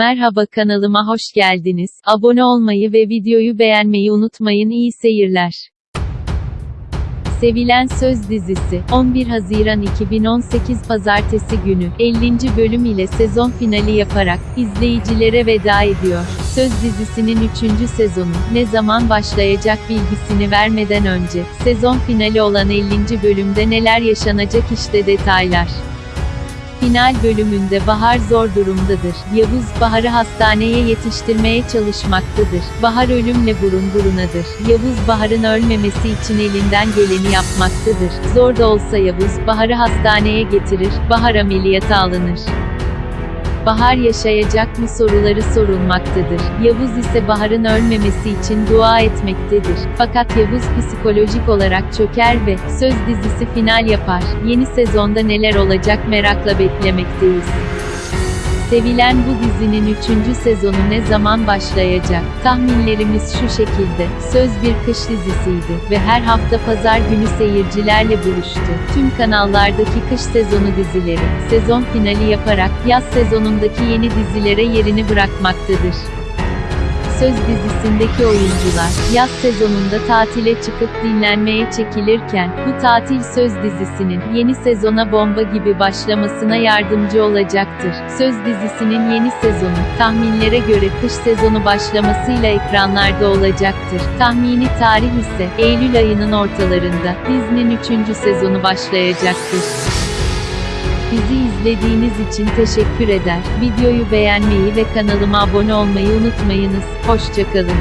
Merhaba kanalıma hoş geldiniz. Abone olmayı ve videoyu beğenmeyi unutmayın. İyi seyirler. Sevilen Söz dizisi, 11 Haziran 2018 Pazartesi günü, 50. bölüm ile sezon finali yaparak, izleyicilere veda ediyor. Söz dizisinin 3. sezonu, ne zaman başlayacak bilgisini vermeden önce, sezon finali olan 50. bölümde neler yaşanacak işte detaylar. Final bölümünde Bahar zor durumdadır. Yavuz, Bahar'ı hastaneye yetiştirmeye çalışmaktadır. Bahar ölümle burun burunadır. Yavuz, Bahar'ın ölmemesi için elinden geleni yapmaktadır. Zor da olsa Yavuz, Bahar'ı hastaneye getirir, Bahar ameliyata alınır. Bahar yaşayacak mı soruları sorulmaktadır. Yavuz ise Bahar'ın ölmemesi için dua etmektedir. Fakat Yavuz psikolojik olarak çöker ve Söz dizisi final yapar. Yeni sezonda neler olacak merakla beklemekteyiz. Sevilen bu dizinin 3. sezonu ne zaman başlayacak? Tahminlerimiz şu şekilde. Söz bir kış dizisiydi ve her hafta pazar günü seyircilerle buluştu. Tüm kanallardaki kış sezonu dizileri, sezon finali yaparak yaz sezonundaki yeni dizilere yerini bırakmaktadır. Söz dizisindeki oyuncular, yaz sezonunda tatile çıkıp dinlenmeye çekilirken, bu tatil Söz dizisinin, yeni sezona bomba gibi başlamasına yardımcı olacaktır. Söz dizisinin yeni sezonu, tahminlere göre kış sezonu başlamasıyla ekranlarda olacaktır. Tahmini tarih ise, Eylül ayının ortalarında, dizinin 3. sezonu başlayacaktır. Bizi izlediğiniz için teşekkür eder. Videoyu beğenmeyi ve kanalıma abone olmayı unutmayınız. Hoşçakalın.